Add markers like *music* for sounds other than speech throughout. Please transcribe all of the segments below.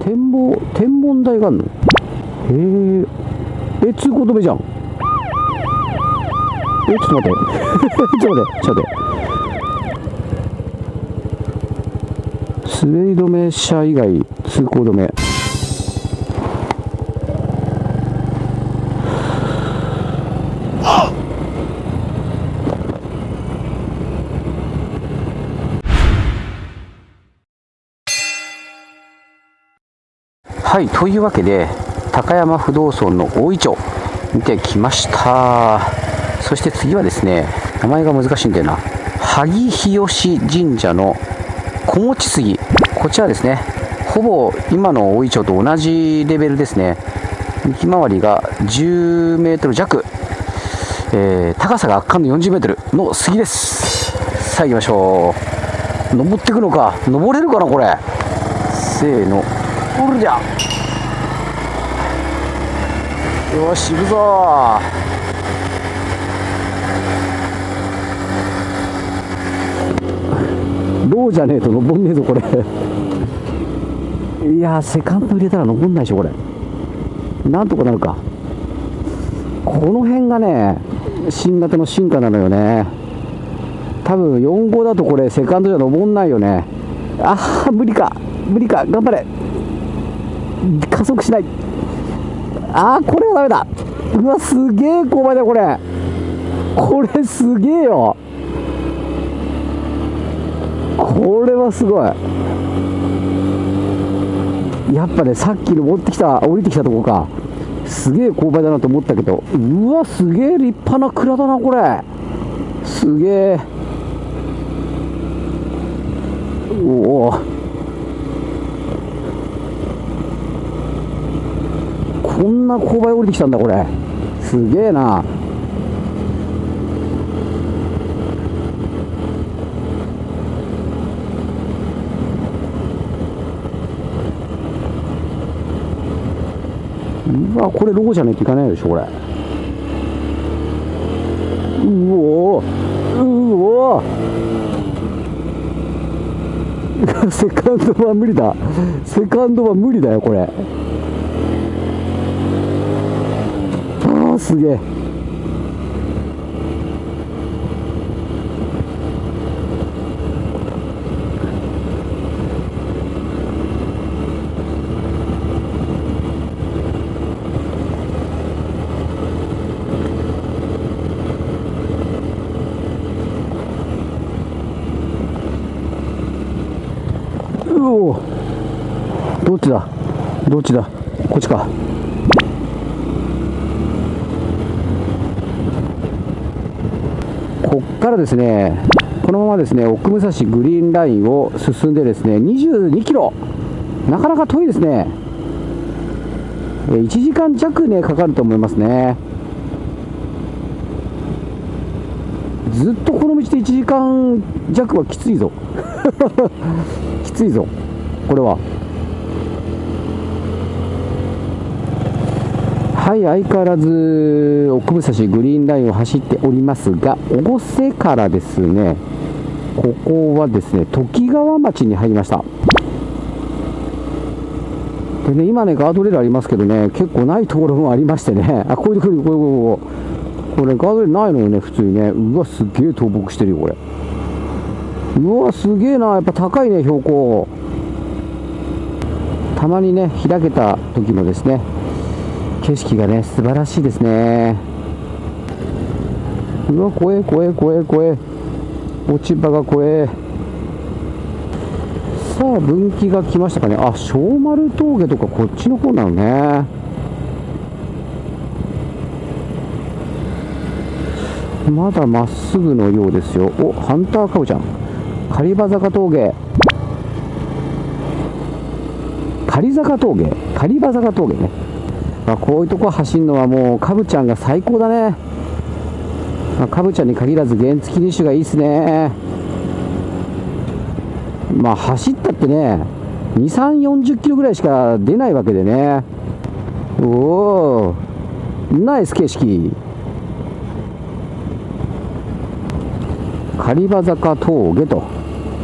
展望天文台があるの？へえ。え通行止めじゃん。え *laughs* ちょっと待って。ちょっと待って。ちょっと待って。滑り止め車以外通行止め。はいというわけで高山不動尊の大イチョ見てきました。そして次はですね名前が難しいんだよな。萩日吉神社の小持杉。こちらですねほぼ今の大イチョと同じレベルですね。幹回りが10メートル弱、えー、高さが圧巻の40メートルの杉です。さあ行きましょう。登っていくのか。登れるかなこれ。せーの。おるじゃよし行くぞ。ローじゃねえと登んねえぞこれ。*laughs* いやセカンド入れたら登んないでしょこれ。なんとかなるか。この辺がね新型の進化なのよね。多分4号だとこれセカンドじゃ登んないよね。ああ無理か。無理か。頑張れ。加速しない。ああこれはダメだ。うわすげえ勾配だこれ。これすげえよ。これはすごい。やっぱねさっきの持ってきた降りてきたとこか。すげえ勾配だなと思ったけど。うわすげえ立派な蔵だなこれ。すげえおおこんな勾配降りてきたんだこれ。すげえな。うわこれロゴじゃねえといかないでしょこれ。うおうお *laughs* セカンドは無理だ。セカンドは無理だよこれああすげえ。どっちだ？どっちだ？こっちか。こっからですねこのままですね奥武蔵グリーンラインを進んでですね22キロ。なかなか遠いですね。1時間弱ねかかると思いますね。ずっとこの道で1時間弱はきついぞ。*laughs* きついぞこれは。はい相変わらず奥武蔵グリーンラインを走っておりますが越生からですねここはですね時川町に入りました。でね今ねガードレールありますけどね結構ないところもありましてねあこういうところこういうこうこれガードレールないのよね普通にね。うわすげえ倒木してるよこれ。うわすげえな。やっぱ高いね標高。たまにね開けた時のですね景色がね素晴らしいですね。うわ怖え怖え怖え怖え落ち葉が怖えさあ分岐が来ましたかね。あ小丸峠とかこっちの方なのね。まだまっすぐのようですよ。おハンターカブちゃん。狩場坂峠。狩坂峠。狩場坂峠ね、あ、こういうとこ走るのはもうカブちゃんが最高だね、カブちゃんに限らず原付2種がいいっすね。まあ走ったってね2 3 4 0キロぐらいしか出ないわけでね。おおナイス景色。狩場坂峠と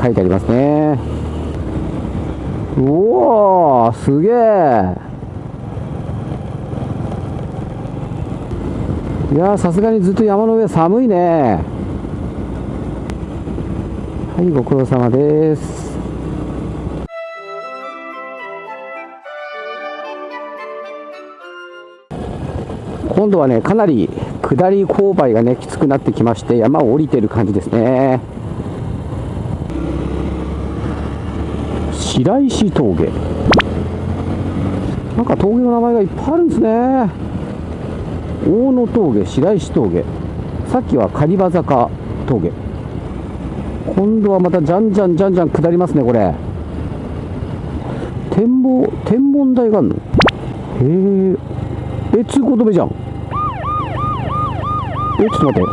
書いてありますね。うおすげえ。いやさすがにずっと山の上寒いね。はいご苦労様です。今度はねかなり下り勾配がねきつくなってきまして山を降りてる感じですね。白石峠。なんか峠の名前がいっぱいあるんですね。大野峠白石峠。さっきは狩場坂峠。今度はまたじゃんじゃんじゃんじゃん下りますねこれ。展望天文台があるの？へええ通行止めじゃん。え *laughs* ちょっと待って。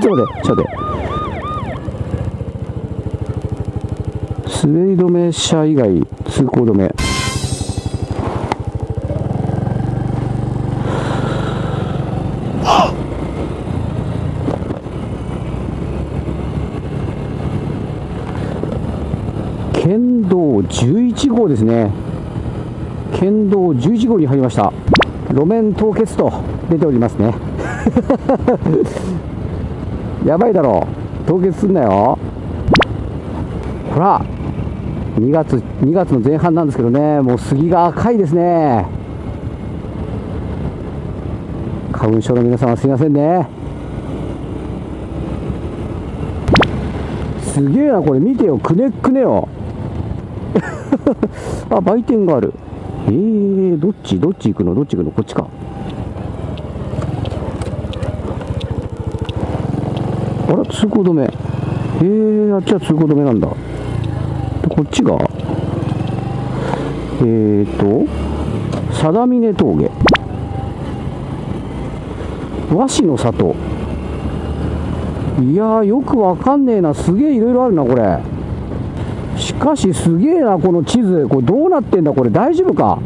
ちょっと待ってちょっと待って。滑り止め車以外通行止め県道11号ですね。県道11号に入りました。路面凍結と出ておりますね。*laughs* やばいだろ。う凍結すんなよ。ほら2月2月の前半なんですけどね。もう杉が赤いですね。花粉症の皆さんはすいませんね。すげえなこれ。見てよ。くねくねよ。*laughs* あ売店がある。えー、どっち？どっち行くの？どっち行くの？こっちか。あら通行止め。へえー、あっちは通行止めなんだ。こっちが？えーと定峰峠。和紙の里。いやよくわかんねえな。すげえいろいろあるなこれ。かしすげえなこの地図。これどうなってんだ？これ大丈夫か？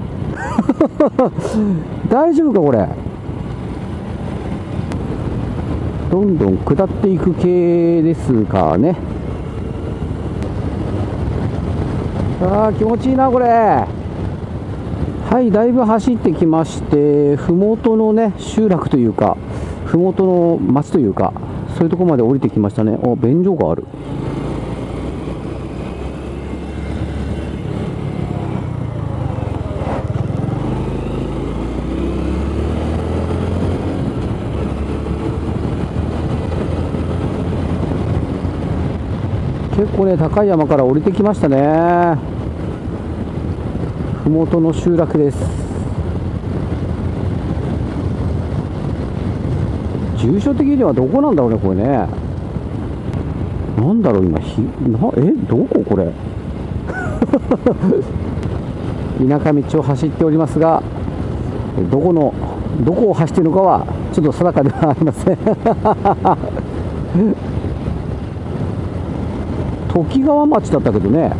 *laughs* 大丈夫か？これ。どんどん下っていく系ですかね。あー気持ちいいなこれ。はいだいぶ走ってきまして麓のね集落というか麓の町というかそういうところまで降りてきましたね。お便所がある。構ね高い山から降りてきましたね。麓の集落です。住所的にはどこなんだろうねこれね。なんだろう今ひなえどここれ。*laughs* 田舎道を走っておりますがどこのどこを走っているのかはちょっと定かではありません。時川町だったけどね。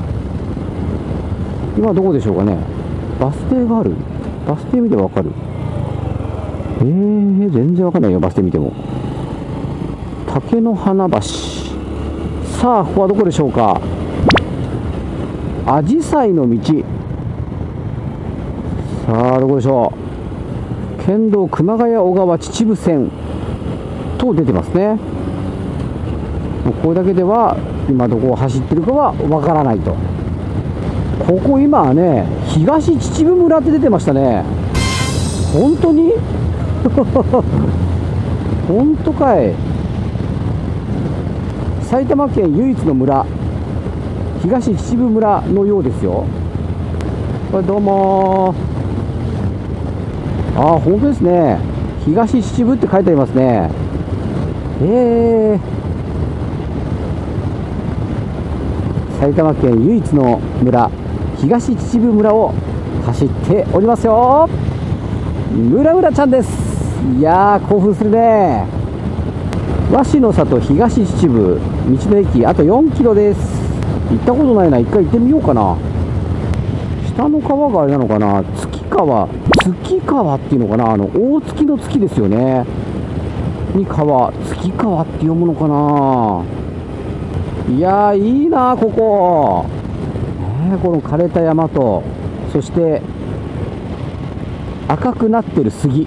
今どこでしょうかね。バス停がある。バス停見てわかる。えー、全然わかんないよバス停見ても。竹の花橋。さあここはどこでしょうか。アジサイの道。さあどこでしょう。県道熊谷小川秩父線と出てますね。もうこれだけでは今どこを走ってるかはわからないと。ここ今はね東秩父村って出てましたね。本当に？*laughs* 本当かい。埼玉県唯一の村。東秩父村のようですよ。これどうもああ本当ですね。東秩父って書いてありますね。えー。埼玉県唯一の村東秩父村を走っておりますよ。村村ちゃんです。いやー興奮するね。和紙の里東秩父道の駅あと4キロです。行ったことないな。一回行ってみようかな。下の川があれなのかな。月川。月川っていうのかな。あの大月の月ですよね。に川。月川って読むのかな。いやーいいなここ。ねこの枯れた山とそして赤くなってる杉。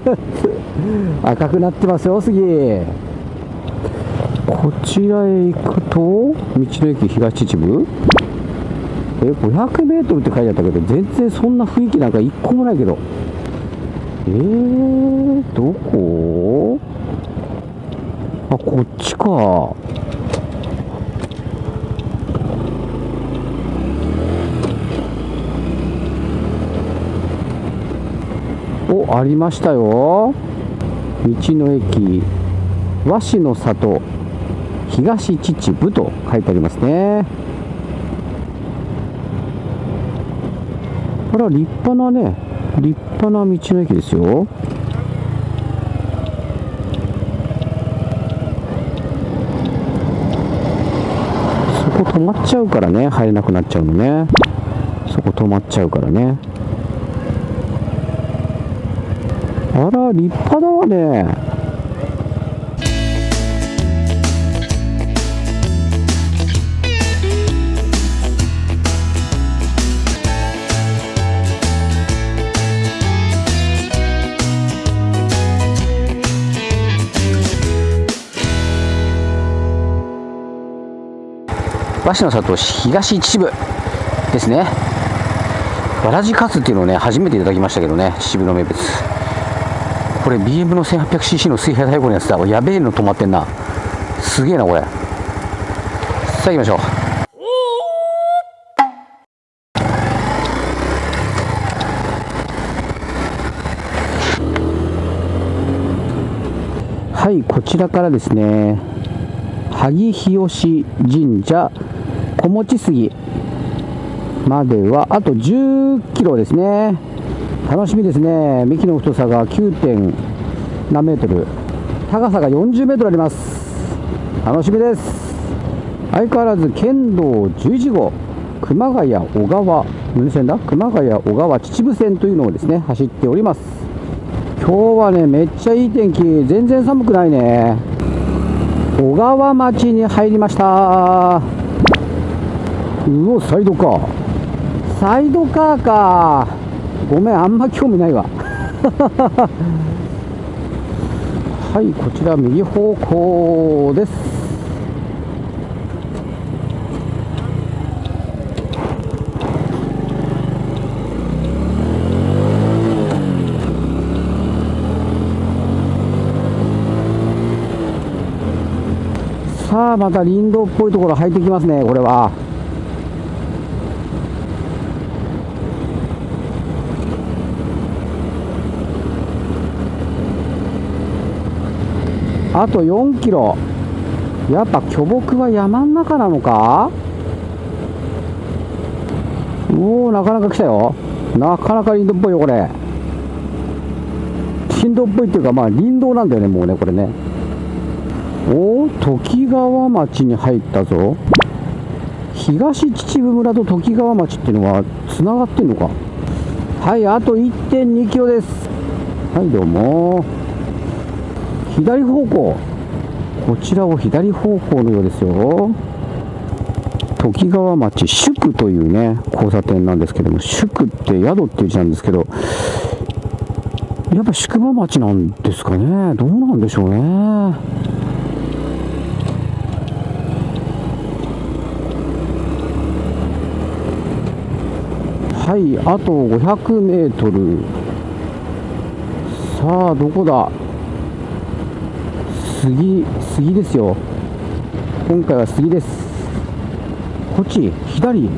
*laughs* 赤くなってますよ杉。こちらへ行くと道の駅東秩父？え 500m って書いてあったけど全然そんな雰囲気なんか一個もないけど。えー、どこ？あこっちか。ありましたよ。道の駅。和紙の里。東秩父と書いてありますね。これは立派なね立派な道の駅ですよ。そこ止まっちゃうからね。入れなくなっちゃうのね。そこ止まっちゃうからね。あら立派だわね。和紙の里東秩父ですね。わらじカツっていうのをね初めていただきましたけどね秩父の名物。これ BM の 1800cc の水平太鼓のやつだ。やべえの止まってんな。すげえなこれ。さあ行きましょう。はいこちらからですね。萩日吉神社小持杉まではあと10キロですね。楽しみですね。幹の太さが 9. 何メートル。高さが40メートルあります。楽しみです。相変わらず県道11号。熊谷小川。何線だ。熊谷小川秩父線というのをですね走っております。今日はねめっちゃいい天気。全然寒くないね。小川町に入りました。うおサイドカー。サイドカーかごめんあんま興味ないわはいこちら右方向ですさあまた林道っぽいところ入ってきますねこれはあと4キロ。やっぱ巨木は山ん中なのか？おおなかなか来たよ。なかなか林道っぽいよこれ。林道っぽいっていうかまあ林道なんだよねもうねこれね。おお時川町に入ったぞ。東秩父村と時川町っていうのはつながってんのか？はいあと1 2キロです。はいどうも。左方向。こちらを左方向のようですよ。時川町宿というね交差点なんですけども宿って宿っていう字なんですけどやっぱ宿場町なんですかね。どうなんでしょうね。はいあと500メートル。さあどこだ？杉杉ですよ。今回は杉です。こっち左。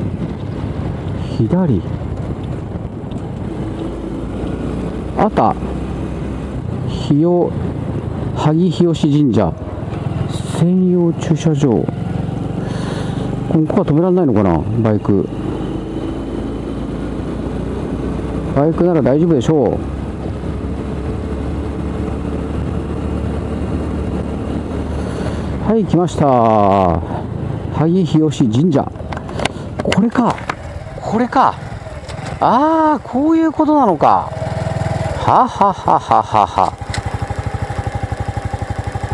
左。あた。日よ萩日吉神社。専用駐車場。ここは止められないのかな？バイク。バイクなら大丈夫でしょう。はい来ました。萩日吉神社。これか。これか。ああこういうことなのか。はははははは。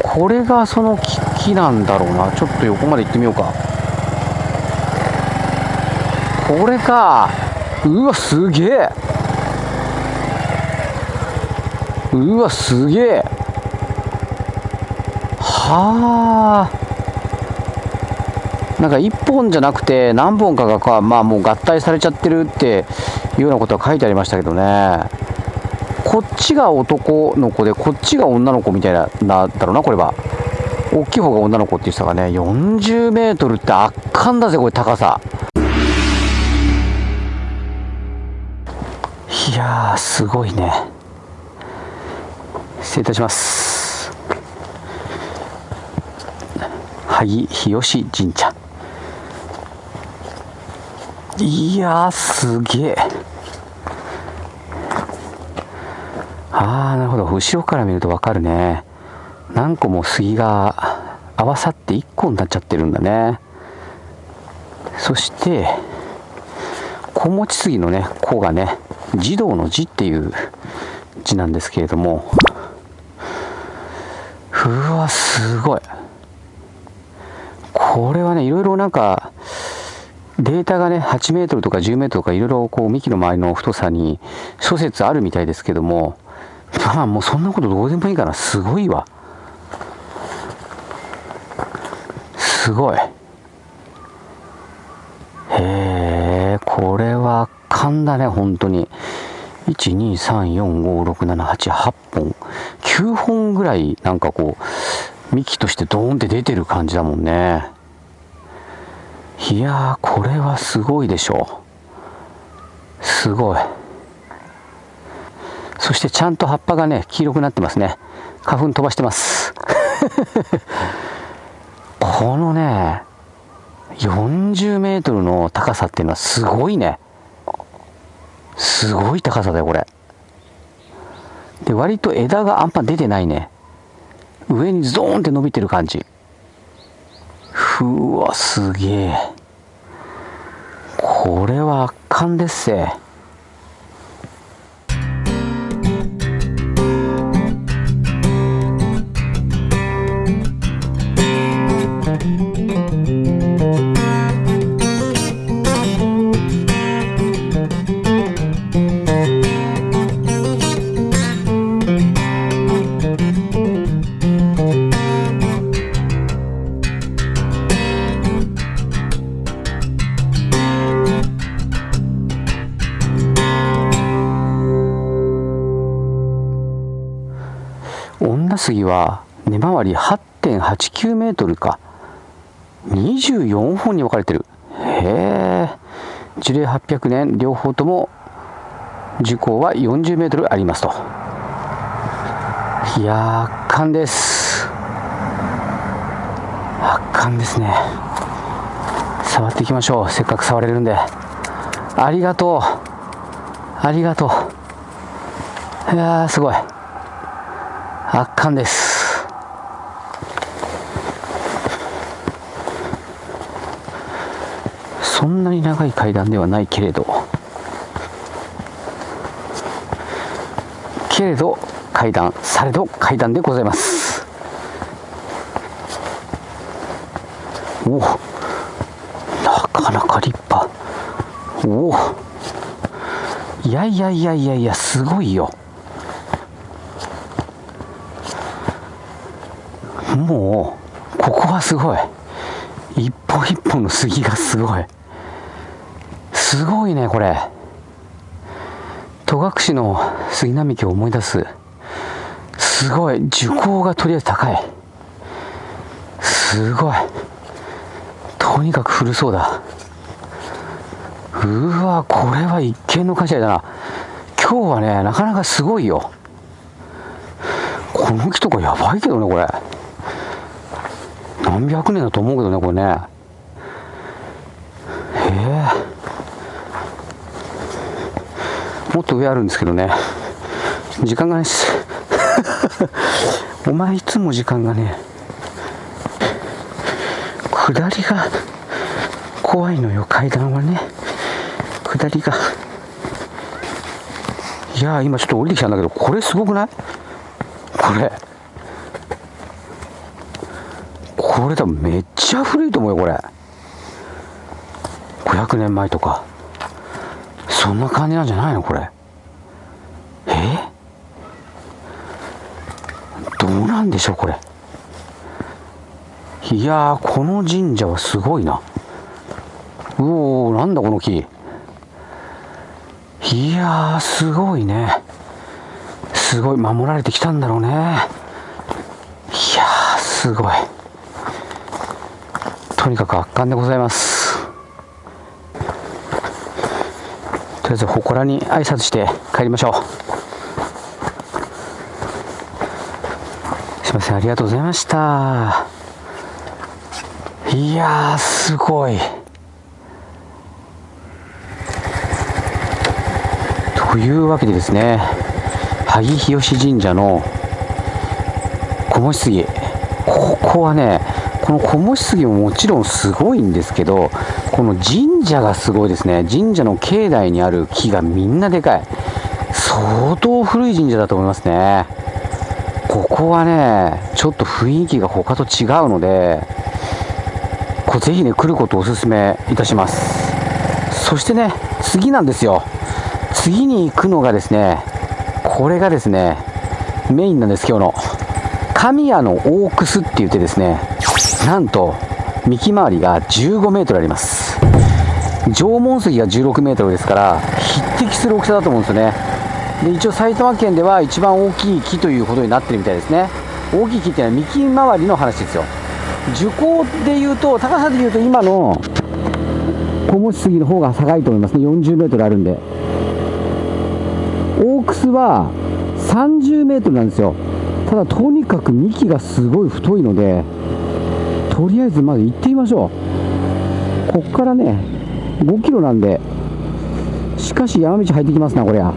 これがその木なんだろうな。ちょっと横まで行ってみようか。これか。うわすげえ。うわすげえ。はあ。なんか1本じゃなくて何本かがか、まあ、もう合体されちゃってるっていうようなことは書いてありましたけどね。こっちが男の子でこっちが女の子みたいななんだろうなこれは。大きい方が女の子って言ってたかね。40メートルって圧巻だぜこれ高さ。いやすごいね。失礼いたします。萩日吉神社。いやすげえ。ああなるほど。後ろから見ると分かるね。何個も杉が合わさって1個になっちゃってるんだね。そして小持ち杉のね「子がね児童の字っていう字なんですけれども。うわすごい。これはねいろいろなんかデータがね8メートルとか10メートルとかいろいろこう幹の周りの太さに諸説あるみたいですけどもまあもうそんなことどうでもいいからすごいわ。すごい。へえこれは勘だね本当に。123456788本。9本ぐらいなんかこう幹としてドーンって出てる感じだもんね。いやーこれはすごいでしょう。すごい。そしてちゃんと葉っぱがね黄色くなってますね。花粉飛ばしてます。*laughs* このね40メートルの高さっていうのはすごいね。すごい高さだよこれ。で割と枝があんま出てないね。上にゾーンって伸びてる感じ。うわすげえ。これは圧巻ですせ杉は根回り8.89メートルか。24本に分かれてる。へえ。樹齢800年両方とも樹高は40メートルありますと。いや圧巻です。圧巻ですね。触っていきましょう。せっかく触れるんで。ありがとう。ありがとう。いやすごい。圧巻です。そんなに長い階段ではないけれどけれど階段されど階段でございます。おおなかなか立派。おおいやいやいやいやいやすごいよ。もうここはすごい。一本一本の杉がすごい。すごいねこれ。戸隠の杉並木を思い出す。すごい。樹高がとりあえず高い。すごい。とにかく古そうだ。うわこれは一見の価値だな。今日はねなかなかすごいよ。この木とかやばいけどねこれ。何百年だと思うけどねこれね。へえ。もっと上あるんですけどね。時間がないっすお前いつも時間がね下りが怖いのよ階段はね。下りが。いや今ちょっと降りてきたんだけどこれすごくない？これ。これ多分めっちゃ古いと思うよこれ。500年前とか。そんな感じなんじゃないのこれ。え？どうなんでしょうこれ。いやーこの神社はすごいな。うおーなんだこの木。いやーすごいね。すごい守られてきたんだろうね。いやーすごい。とにかく圧巻でございます。とりあえず祠に挨拶して帰りましょう。すいませんありがとうございました。いやーすごい。というわけでですね萩日吉神社の小餅杉ここはねこの小餅杉ももちろんすごいんですけどこの神社がすごいですね。神社の境内にある木がみんなでかい。相当古い神社だと思いますね。ここはねちょっと雰囲気が他と違うのでこぜひね来ることをお勧めいたします。そしてね次なんですよ。次に行くのがですねこれがですねメインなんです今日の。神谷の大楠って言ってですねなんと幹回りが15メートルあります。縄文杉が16メートルですから匹敵する大きさだと思うんですよね。で一応埼玉県では一番大きい木ということになってるみたいですね。大きい木っていうのは幹回りの話ですよ。樹高でいうと高さでいうと今の小餅杉の方が高いと思いますね。40メートルあるんで。大楠は30メートルなんですよ。ただとにかく幹がすごい太いのでとりあえずまず行ってみましょう。こっからね5キロなんで。しかし山道入ってきますなこりゃ。